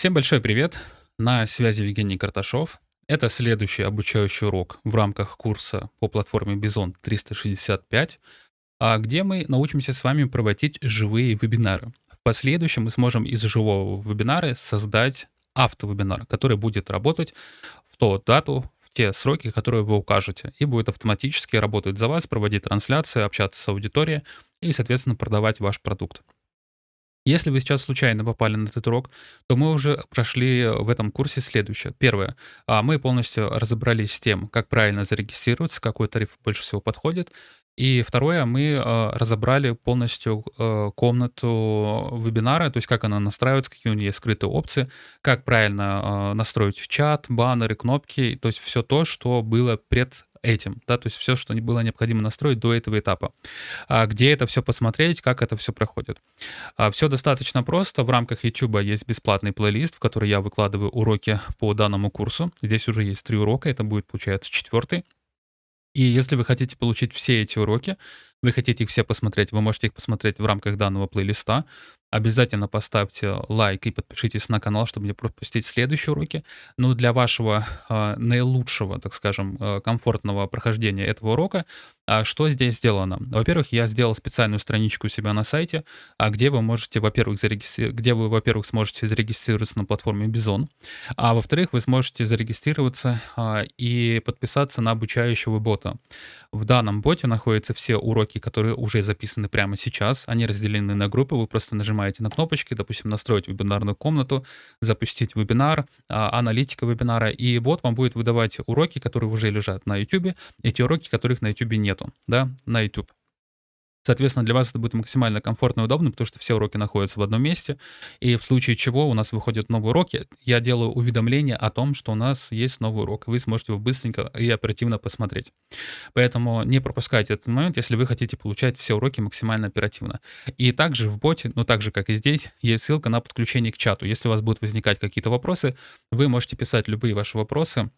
Всем большой привет! На связи Евгений Карташов. Это следующий обучающий урок в рамках курса по платформе Bison 365, а, где мы научимся с вами проводить живые вебинары. В последующем мы сможем из живого вебинара создать автовебинар, который будет работать в ту дату, в те сроки, которые вы укажете, и будет автоматически работать за вас, проводить трансляции, общаться с аудиторией и, соответственно, продавать ваш продукт. Если вы сейчас случайно попали на этот урок, то мы уже прошли в этом курсе следующее. Первое. а, Мы полностью разобрались с тем, как правильно зарегистрироваться, какой тариф больше всего подходит. И второе, мы а, разобрали полностью а, комнату вебинара, то есть как она настраивается, какие у нее скрытые опции, как правильно а, настроить чат, баннеры, кнопки, то есть все то, что было пред этим, да, то есть все, что было необходимо настроить до этого этапа. А где это все посмотреть, как это все проходит. А все достаточно просто. В рамках YouTube есть бесплатный плейлист, в который я выкладываю уроки по данному курсу. Здесь уже есть три урока, это будет, получается, четвертый. И если вы хотите получить все эти уроки, вы хотите их все посмотреть, вы можете их посмотреть в рамках данного плейлиста. Обязательно поставьте лайк и подпишитесь на канал, чтобы не пропустить следующие уроки. Но для вашего э, наилучшего, так скажем, э, комфортного прохождения этого урока, э, что здесь сделано? Во-первых, я сделал специальную страничку у себя на сайте, а где вы можете, во-первых, зарегистри... где вы, во-первых, сможете зарегистрироваться на платформе Bison, а во-вторых, вы сможете зарегистрироваться э, и подписаться на обучающего бота. В данном боте находятся все уроки, которые уже записаны прямо сейчас. Они разделены на группы, вы просто нажимаете нажимаете на кнопочки, допустим, настроить вебинарную комнату, запустить вебинар, а, аналитика вебинара, и бот вам будет выдавать уроки, которые уже лежат на YouTube, эти уроки, которых на YouTube нету, да, на YouTube. Соответственно, для вас это будет максимально комфортно и удобно, потому что все уроки находятся в одном месте. И в случае чего у нас выходят новые уроки, я делаю уведомление о том, что у нас есть новый урок. Вы сможете его быстренько и оперативно посмотреть. Поэтому не пропускайте этот момент, если вы хотите получать все уроки максимально оперативно. И также в боте, ну так же, как и здесь, есть ссылка на подключение к чату. Если у вас будут возникать какие-то вопросы, вы можете писать любые ваши вопросы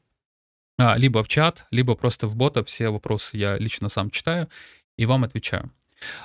а, либо в чат, либо просто в бота. Все вопросы я лично сам читаю и вам отвечаю.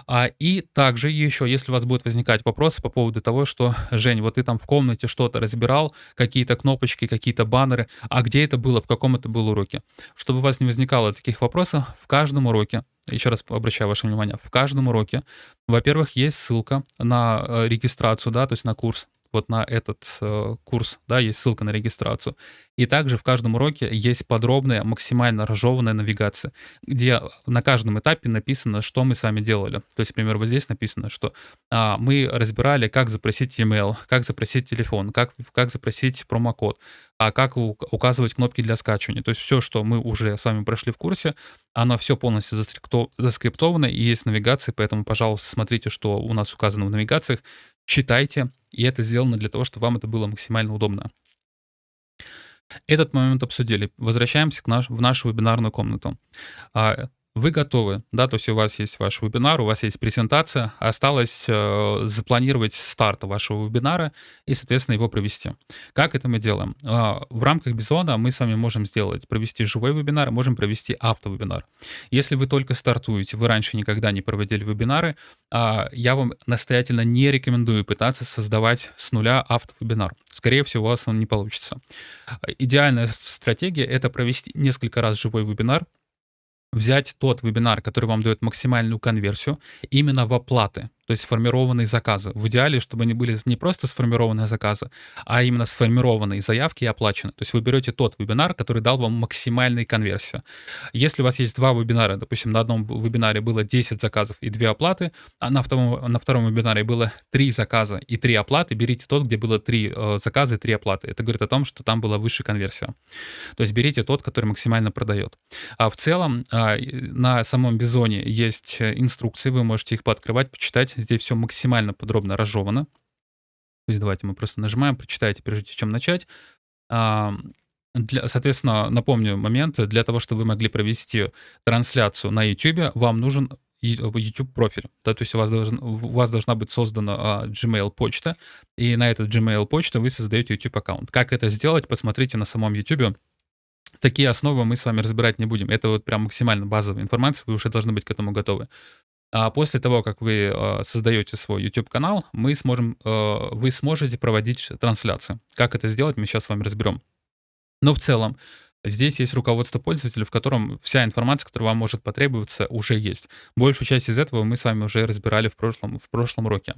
А, и также еще, если у вас будут возникать вопросы по поводу того, что, Жень, вот ты там в комнате что-то разбирал, какие-то кнопочки, какие-то баннеры, а где это было, в каком это был уроке? Чтобы у вас не возникало таких вопросов, в каждом уроке, еще раз обращаю ваше внимание, в каждом уроке, во-первых, есть ссылка на э, регистрацию, да, то есть на курс, вот на этот э, курс, да, есть ссылка на регистрацию. И также в каждом уроке есть подробная, максимально разжеванная навигация, где на каждом этапе написано, что мы с вами делали. То есть, например, вот здесь написано, что а, мы разбирали, как запросить email, как запросить телефон, как, как запросить промокод, а как указывать кнопки для скачивания. То есть все, что мы уже с вами прошли в курсе, оно все полностью заскриптовано и есть в навигации, поэтому, пожалуйста, смотрите, что у нас указано в навигациях, читайте, и это сделано для того, чтобы вам это было максимально удобно. Этот момент обсудили. Возвращаемся к наш, в нашу вебинарную комнату. А, вы готовы, да, то есть у вас есть ваш вебинар, у вас есть презентация, осталось э, запланировать старт вашего вебинара и, соответственно, его провести. Как это мы делаем? Э, в рамках Бизона мы с вами можем сделать, провести живой вебинар, можем провести автовебинар. Если вы только стартуете, вы раньше никогда не проводили вебинары, э, я вам настоятельно не рекомендую пытаться создавать с нуля автовебинар. Скорее всего, у вас он не получится. Идеальная стратегия — это провести несколько раз живой вебинар, взять тот вебинар, который вам дает максимальную конверсию, именно в оплаты то есть сформированные заказы. В идеале, чтобы они были не просто сформированные заказы, а именно сформированные заявки и оплачены. То есть вы берете тот вебинар, который дал вам максимальную конверсию. Если у вас есть два вебинара, допустим, на одном вебинаре было 10 заказов и 2 оплаты, а на втором, на втором вебинаре было 3 заказа и 3 оплаты, берите тот, где было 3 э, заказа и 3 оплаты. Это говорит о том, что там была выше конверсия. То есть берите тот, который максимально продает. А в целом э, на самом Бизоне есть инструкции, вы можете их пооткрывать, почитать, Здесь все максимально подробно разжевано. То есть давайте мы просто нажимаем, прочитайте, прежде чем начать. Для, соответственно, напомню момент, для того, чтобы вы могли провести трансляцию на YouTube, вам нужен YouTube профиль. Да, то есть у вас, должен, у вас должна быть создана а, Gmail почта, и на этот Gmail почту вы создаете YouTube аккаунт. Как это сделать, посмотрите на самом YouTube. Такие основы мы с вами разбирать не будем. Это вот прям максимально базовая информация, вы уже должны быть к этому готовы. А после того, как вы э, создаете свой YouTube-канал, мы сможем, э, вы сможете проводить трансляции. Как это сделать, мы сейчас с вами разберем. Но в целом, здесь есть руководство пользователя, в котором вся информация, которая вам может потребоваться, уже есть. Большую часть из этого мы с вами уже разбирали в прошлом, в прошлом уроке.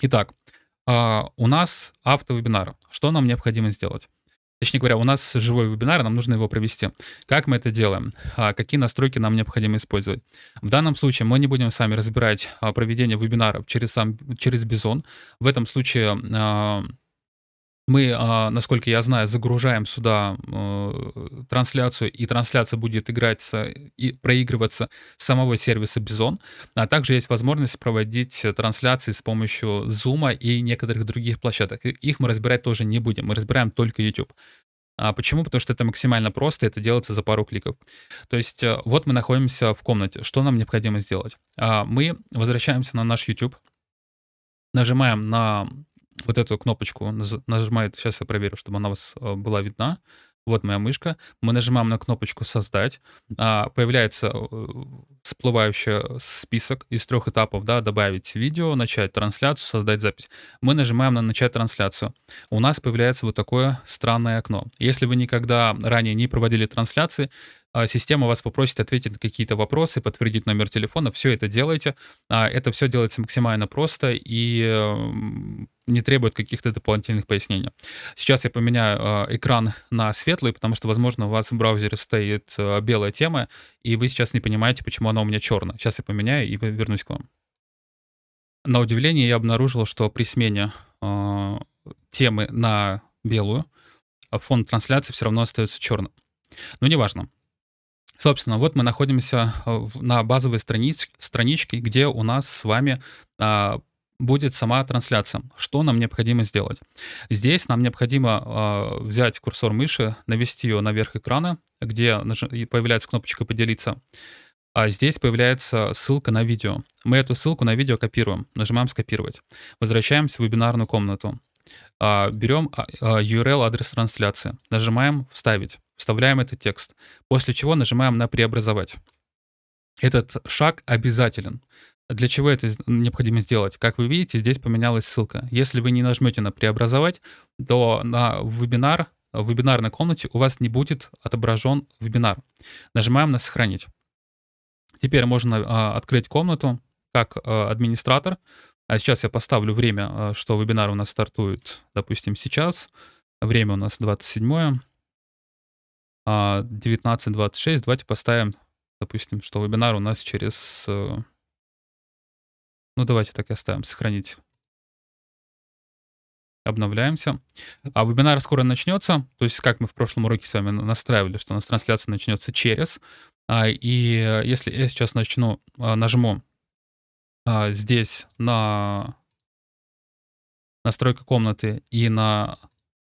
Итак, а, у нас автовебинар. Что нам необходимо сделать? Точнее говоря, у нас живой вебинар, нам нужно его провести. Как мы это делаем? А, какие настройки нам необходимо использовать? В данном случае мы не будем с вами разбирать а, проведение вебинаров через, через Bison. В этом случае мы, а, насколько я знаю, загружаем сюда э, трансляцию, и трансляция будет играться и проигрываться с самого сервиса Bison. А также есть возможность проводить трансляции с помощью Zoom и некоторых других площадок. Их мы разбирать тоже не будем, мы разбираем только YouTube. А почему? Потому что это максимально просто, это делается за пару кликов. То есть э, вот мы находимся в комнате. Что нам необходимо сделать? А, мы возвращаемся на наш YouTube, нажимаем на вот эту кнопочку нажимает, сейчас я проверю, чтобы она у вас э, была видна. Вот моя мышка. Мы нажимаем на кнопочку «Создать». А, появляется э, всплывающий список из трех этапов. Да, добавить видео, начать трансляцию, создать запись. Мы нажимаем на «Начать трансляцию». У нас появляется вот такое странное окно. Если вы никогда ранее не проводили трансляции, система вас попросит ответить на какие-то вопросы, подтвердить номер телефона, все это делайте. А, это все делается максимально просто и эм, не требует каких-то дополнительных пояснений. Сейчас я поменяю а, экран на светлый, потому что, возможно, у вас в браузере стоит белая тема, и вы сейчас не понимаете, почему она у меня черная. Сейчас я поменяю и вернусь к вам. На удивление я обнаружил, что при смене темы на белую фон трансляции все равно остается черным. Но неважно. Собственно, вот мы находимся э, на базовой страниц, страничке, где у нас с вами а, будет сама трансляция. Что нам необходимо сделать? Здесь нам необходимо а, взять курсор мыши, навести ее наверх экрана, где появляется кнопочка «Поделиться». А здесь появляется ссылка на видео. Мы эту ссылку на видео копируем. Нажимаем «Скопировать». Возвращаемся в вебинарную комнату. А, берем а, URL, адрес трансляции. Нажимаем «Вставить» вставляем этот текст, после чего нажимаем на «Преобразовать». Этот шаг обязателен. Для чего это необходимо сделать? Как вы видите, здесь поменялась ссылка. Если вы не нажмете на «Преобразовать», то на вебинар, в вебинарной комнате у вас не будет отображен вебинар. Нажимаем на «Сохранить». Теперь можно а, открыть комнату как а, администратор. А сейчас я поставлю время, а, что вебинар у нас стартует, допустим, сейчас. Время у нас 27 19.26. А, Давайте поставим, допустим, что вебинар у нас через... Э, ну, давайте так и оставим, сохранить. Обновляемся. А вебинар скоро начнется. То есть, как мы в прошлом уроке с вами настраивали, что у нас трансляция начнется через. А, и э, если я сейчас начну, а, нажму здесь на настройка комнаты и на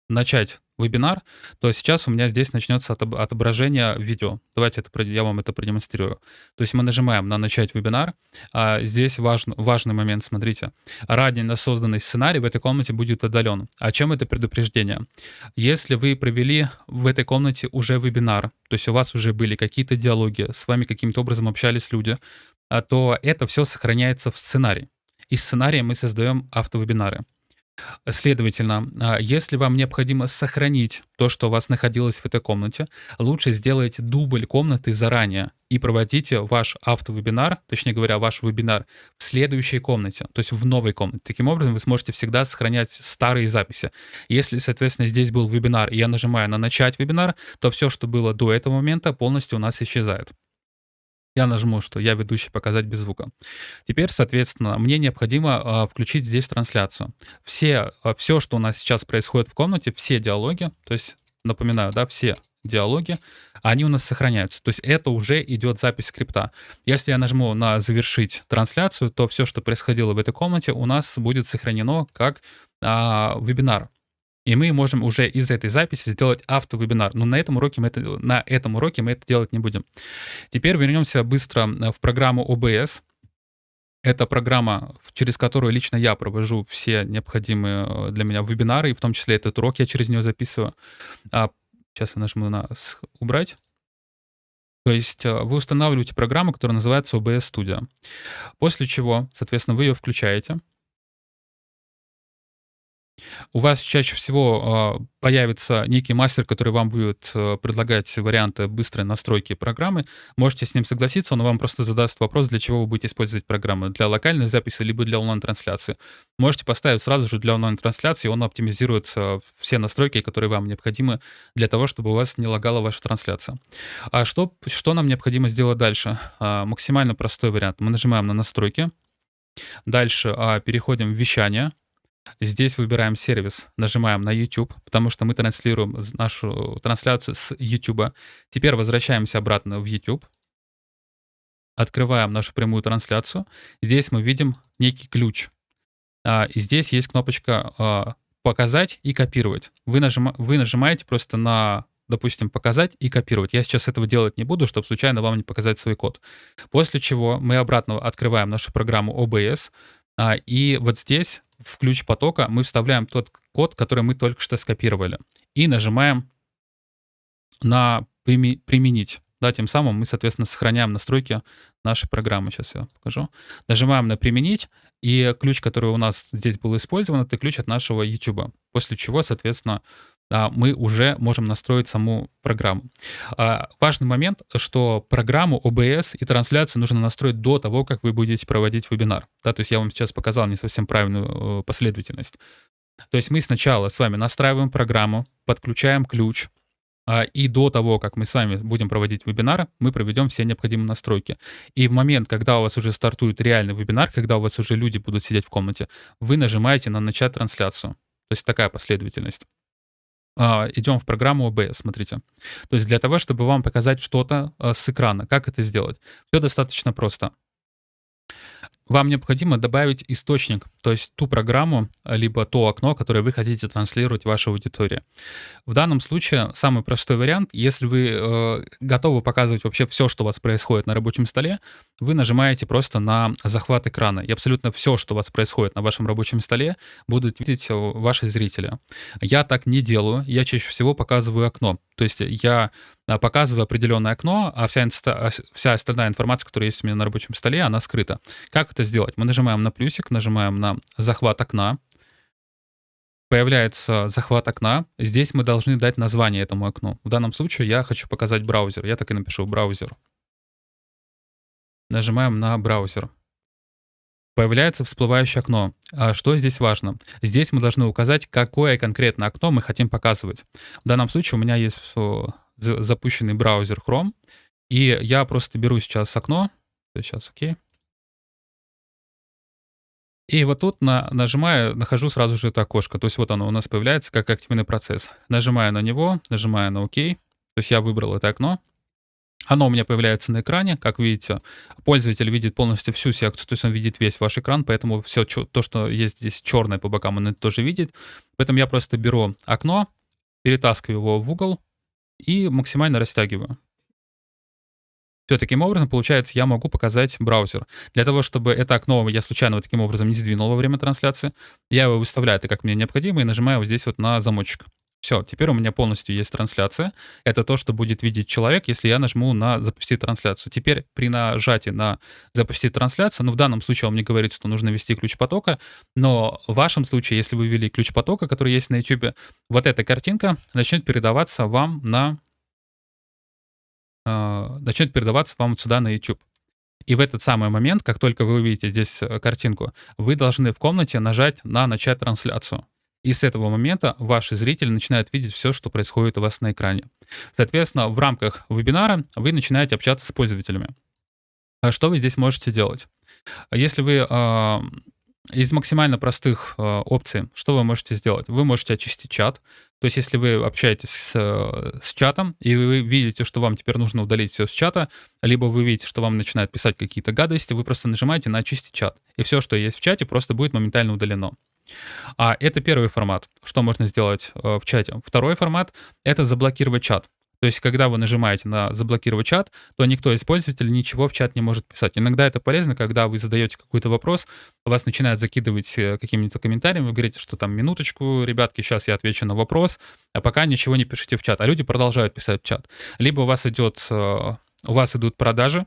начать вебинар, то сейчас у меня здесь начнется отображение видео. Давайте это, я вам это продемонстрирую. То есть мы нажимаем на «Начать вебинар». А здесь важный, важный момент, смотрите. Ранее созданный сценарий в этой комнате будет удален. А чем это предупреждение? Если вы провели в этой комнате уже вебинар, то есть у вас уже были какие-то диалоги, с вами каким-то образом общались люди, а то это все сохраняется в сценарии. Из сценария мы создаем автовебинары. Следовательно, а, если вам необходимо сохранить то, что у вас находилось в этой комнате, лучше сделайте дубль комнаты заранее и проводите ваш автовебинар, точнее говоря, ваш вебинар в следующей комнате, то есть в новой комнате. Таким образом, вы сможете всегда сохранять старые записи. Если, соответственно, здесь был вебинар, и я нажимаю на «Начать вебинар», то все, что было до этого момента, полностью у нас исчезает я нажму, что я ведущий показать без звука. Теперь, соответственно, мне необходимо а, включить здесь трансляцию. Все, а, все, что у нас сейчас происходит в комнате, все диалоги, то есть, напоминаю, да, все диалоги, они у нас сохраняются. То есть это уже идет запись скрипта. Если я нажму на «Завершить трансляцию», то все, что происходило в этой комнате, у нас будет сохранено как а, вебинар. И мы можем уже из этой записи сделать автовебинар. Но на этом уроке мы это, на этом уроке мы это делать не будем. Теперь вернемся быстро э, в программу OBS. Это программа, через которую лично я провожу все необходимые э, для меня вебинары, и в том числе этот урок я через нее записываю. А, сейчас я нажму на «Убрать». То есть э, вы устанавливаете программу, которая называется OBS Studio. После чего, соответственно, вы ее включаете. У вас чаще всего э, появится некий мастер, который вам будет э, предлагать варианты быстрой настройки программы. Можете с ним согласиться, он вам просто задаст вопрос, для чего вы будете использовать программу. Для локальной записи, либо для онлайн-трансляции. Можете поставить сразу же для онлайн-трансляции, он оптимизирует э, все настройки, которые вам необходимы для того, чтобы у вас не лагала ваша трансляция. А что, что нам необходимо сделать дальше? А, максимально простой вариант. Мы нажимаем на настройки. Дальше а, переходим в вещание. Здесь выбираем сервис, нажимаем на YouTube, потому что мы транслируем нашу трансляцию с YouTube. Теперь возвращаемся обратно в YouTube. Открываем нашу прямую трансляцию. Здесь мы видим некий ключ. А, и здесь есть кнопочка а, «Показать» и «Копировать». Вы, нажима, вы нажимаете просто на допустим, показать и копировать. Я сейчас этого делать не буду, чтобы случайно вам не показать свой код. После чего мы обратно открываем нашу программу OBS, а, и вот здесь в ключ потока мы вставляем тот код, который мы только что скопировали. И нажимаем на «Применить». Да, тем самым мы, соответственно, сохраняем настройки нашей программы. Сейчас я покажу. Нажимаем на «Применить», и ключ, который у нас здесь был использован, это ключ от нашего YouTube. После чего, соответственно, мы уже можем настроить саму программу. А, важный момент, что программу OBS и трансляцию нужно настроить до того, как вы будете проводить вебинар. Да, то есть я вам сейчас показал не совсем правильную э, последовательность. То есть мы сначала с вами настраиваем программу, подключаем ключ, а, и до того, как мы с вами будем проводить вебинар, мы проведем все необходимые настройки. И в момент, когда у вас уже стартует реальный вебинар, когда у вас уже люди будут сидеть в комнате, вы нажимаете на «Начать трансляцию». То есть такая последовательность. А, идем в программу OBS, смотрите. То есть для того, чтобы вам показать что-то а, с экрана, как это сделать? Все достаточно просто вам необходимо добавить источник, то есть ту программу, либо то окно, которое вы хотите транслировать вашей аудитории. В данном случае самый простой вариант, если вы э, готовы показывать вообще все, что у вас происходит на рабочем столе, вы нажимаете просто на захват экрана, и абсолютно все, что у вас происходит на вашем рабочем столе, будут видеть ваши зрители. Я так не делаю, я чаще всего показываю окно. То есть я а, показываю определенное окно, а вся, а, вся остальная информация, которая есть у меня на рабочем столе, она скрыта. Как это сделать? Мы нажимаем на плюсик, нажимаем на захват окна, появляется захват окна. Здесь мы должны дать название этому окну. В данном случае я хочу показать браузер. Я так и напишу браузер. Нажимаем на браузер. Появляется всплывающее окно. А что здесь важно? Здесь мы должны указать, какое конкретно окно мы хотим показывать. В данном случае у меня есть запущенный браузер Chrome, и я просто беру сейчас окно. Сейчас, окей. И вот тут на, нажимаю, нахожу сразу же это окошко. То есть вот оно у нас появляется как активный процесс. Нажимаю на него, нажимаю на ОК. То есть я выбрал это окно. Оно у меня появляется на экране. Как видите, пользователь видит полностью всю секцию, то есть он видит весь ваш экран, поэтому все то, что есть здесь черное по бокам, он это тоже видит. Поэтому я просто беру окно, перетаскиваю его в угол и максимально растягиваю. Все таким образом, получается, я могу показать браузер. Для того, чтобы это окно я случайно вот таким образом не сдвинул во время трансляции, я его выставляю так, как мне необходимо, и нажимаю вот здесь вот на замочек. Все, теперь у меня полностью есть трансляция. Это то, что будет видеть человек, если я нажму на «Запустить трансляцию». Теперь при нажатии на «Запустить трансляцию», ну, в данном случае он мне говорит, что нужно ввести ключ потока, но в вашем случае, если вы ввели ключ потока, который есть на YouTube, вот эта картинка начнет передаваться вам на... Э, начнет передаваться вам сюда на YouTube. И в этот самый момент, как только вы увидите здесь э, картинку, вы должны в комнате нажать на «Начать трансляцию». И с этого момента ваши зрители начинают видеть все, что происходит у вас на экране. Соответственно, в рамках вебинара вы начинаете общаться с пользователями. А что вы здесь можете делать? Если вы э, из максимально простых э, опций, что вы можете сделать? Вы можете очистить чат. То есть, если вы общаетесь с, с чатом, и вы видите, что вам теперь нужно удалить все с чата, либо вы видите, что вам начинают писать какие-то гадости, вы просто нажимаете на очистить чат. И все, что есть в чате, просто будет моментально удалено. А это первый формат, что можно сделать э, в чате. Второй формат — это заблокировать чат. То есть, когда вы нажимаете на «Заблокировать чат», то никто из пользователей ничего в чат не может писать. Иногда это полезно, когда вы задаете какой-то вопрос, вас начинают закидывать э, какими-то комментариями, вы говорите, что там «минуточку, ребятки, сейчас я отвечу на вопрос», а пока ничего не пишите в чат. А люди продолжают писать в чат. Либо у вас идет э, у вас идут продажи,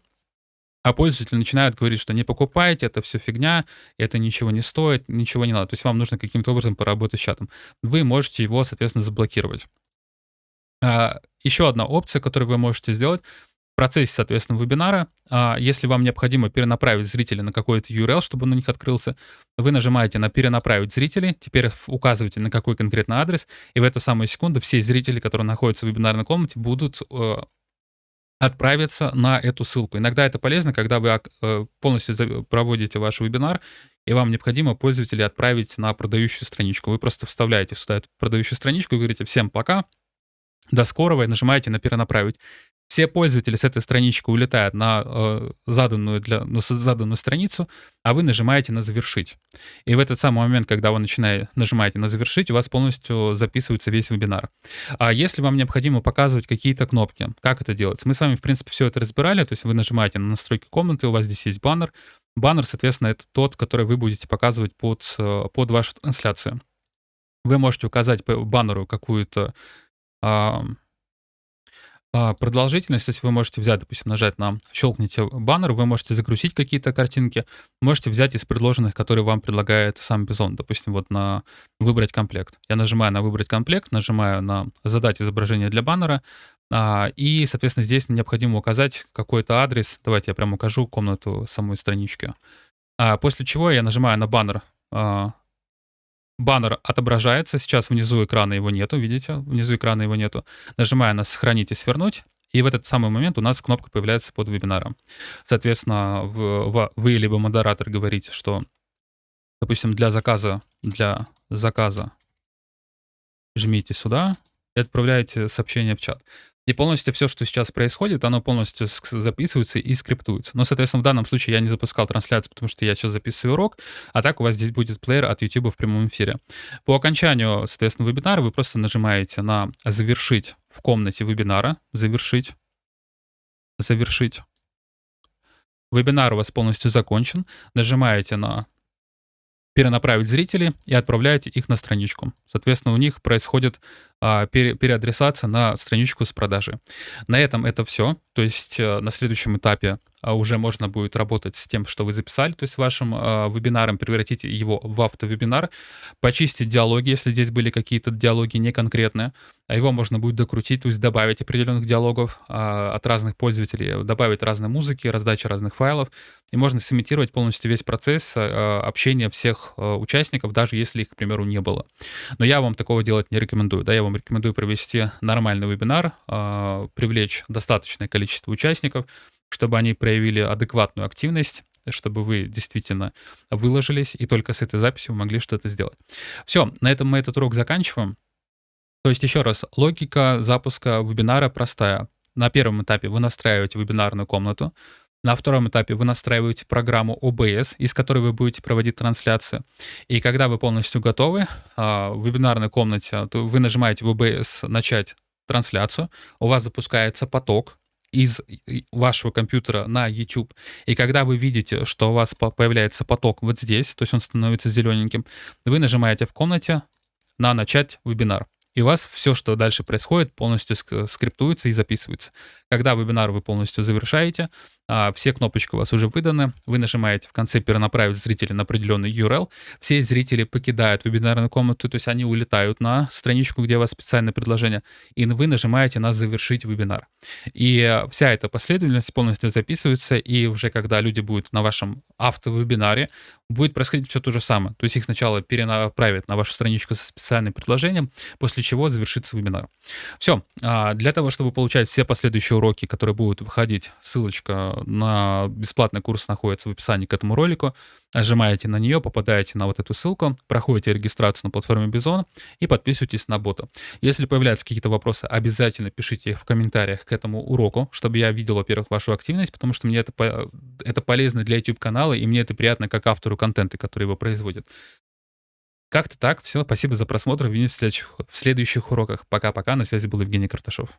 а пользователи начинают говорить, что не покупайте, это все фигня, это ничего не стоит, ничего не надо. То есть вам нужно каким-то образом поработать с чатом. Вы можете его, соответственно, заблокировать. А, еще одна опция, которую вы можете сделать, в процессе, соответственно, вебинара, а, если вам необходимо перенаправить зрителя на какой-то URL, чтобы он у них открылся, вы нажимаете на «Перенаправить зрителей», теперь указываете, на какой конкретно адрес, и в эту самую секунду все зрители, которые находятся в вебинарной комнате, будут э, отправиться на эту ссылку. Иногда это полезно, когда вы э, полностью проводите ваш вебинар, и вам необходимо пользователей отправить на продающую страничку. Вы просто вставляете сюда эту продающую страничку и говорите «Всем пока», «До скорого» и нажимаете на «Перенаправить» все пользователи с этой странички улетают на э, заданную, для, ну, заданную страницу, а вы нажимаете на «Завершить». И в этот самый момент, когда вы начинаете, нажимаете на «Завершить», у вас полностью записывается весь вебинар. А если вам необходимо показывать какие-то кнопки, как это делается? Мы с вами, в принципе, все это разбирали, то есть вы нажимаете на настройки комнаты, у вас здесь есть баннер. Баннер, соответственно, это тот, который вы будете показывать под, э, под вашу трансляцию. Вы можете указать по баннеру какую-то а, продолжительность, то есть вы можете взять, допустим, нажать на щелкните баннер, вы можете загрузить какие-то картинки, можете взять из предложенных, которые вам предлагает сам Бизон, допустим, вот на выбрать комплект. Я нажимаю на выбрать комплект, нажимаю на задать изображение для баннера, а, и, соответственно, здесь необходимо указать какой-то адрес. Давайте я прямо укажу комнату самой странички. А, после чего я нажимаю на баннер баннер отображается, сейчас внизу экрана его нету, видите, внизу экрана его нету. Нажимаю на «Сохранить и свернуть», и в этот самый момент у нас кнопка появляется под вебинаром. Соответственно, в, вы либо модератор говорите, что, допустим, для заказа, для заказа жмите сюда и отправляете сообщение в чат. И полностью все, что сейчас происходит, оно полностью записывается и скриптуется. Но, соответственно, в данном случае я не запускал трансляцию, потому что я сейчас записываю урок, а так у вас здесь будет плеер от YouTube в прямом эфире. По окончанию, соответственно, вебинара вы просто нажимаете на «Завершить в комнате вебинара», «Завершить», «Завершить». Вебинар у вас полностью закончен. Нажимаете на перенаправить зрителей и отправляете их на страничку. Соответственно, у них происходит а, пере, переадресация на страничку с продажи. На этом это все. То есть а, на следующем этапе уже можно будет работать с тем, что вы записали, то есть вашим а, вебинаром, превратить его в автовебинар, почистить диалоги, если здесь были какие-то диалоги неконкретные, а его можно будет докрутить, то есть добавить определенных диалогов а, от разных пользователей, добавить разные музыки, раздачи разных файлов, и можно сымитировать полностью весь процесс а, общения всех а, участников, даже если их, к примеру, не было. Но я вам такого делать не рекомендую. Да, я вам рекомендую провести нормальный вебинар, а, привлечь достаточное количество участников, чтобы они проявили адекватную активность, чтобы вы действительно выложились, и только с этой записью вы могли что-то сделать. Все, на этом мы этот урок заканчиваем. То есть еще раз, логика запуска вебинара простая. На первом этапе вы настраиваете вебинарную комнату, на втором этапе вы настраиваете программу OBS, из которой вы будете проводить трансляцию. И когда вы полностью готовы, а, в вебинарной комнате вы нажимаете в OBS «Начать трансляцию», у вас запускается поток, из вашего компьютера на YouTube. И когда вы видите, что у вас появляется поток вот здесь, то есть он становится зелененьким, вы нажимаете в комнате на «Начать вебинар» и у вас все, что дальше происходит, полностью скриптуется и записывается. Когда вебинар вы полностью завершаете, а, все кнопочки у вас уже выданы, вы нажимаете в конце перенаправить зрителя на определенный URL, все зрители покидают вебинарную комнату, то есть они улетают на страничку, где у вас специальное предложение, и вы нажимаете на «Завершить вебинар». И вся эта последовательность полностью записывается, и уже когда люди будут на вашем автовебинаре, будет происходить все то же самое. То есть их сначала перенаправят на вашу страничку со специальным предложением, после чего завершится вебинар. Все. А, для того, чтобы получать все последующие уроки, которые будут выходить, ссылочка на бесплатный курс находится в описании к этому ролику. Нажимаете на нее, попадаете на вот эту ссылку, проходите регистрацию на платформе Бизон и подписывайтесь на бота. Если появляются какие-то вопросы, обязательно пишите их в комментариях к этому уроку, чтобы я видел, во-первых, вашу активность, потому что мне это, это полезно для YouTube-канала, и мне это приятно как автору контента, который его производит. Как-то так. Все, спасибо за просмотр. Увидимся в следующих, в следующих уроках. Пока-пока. На связи был Евгений Карташов.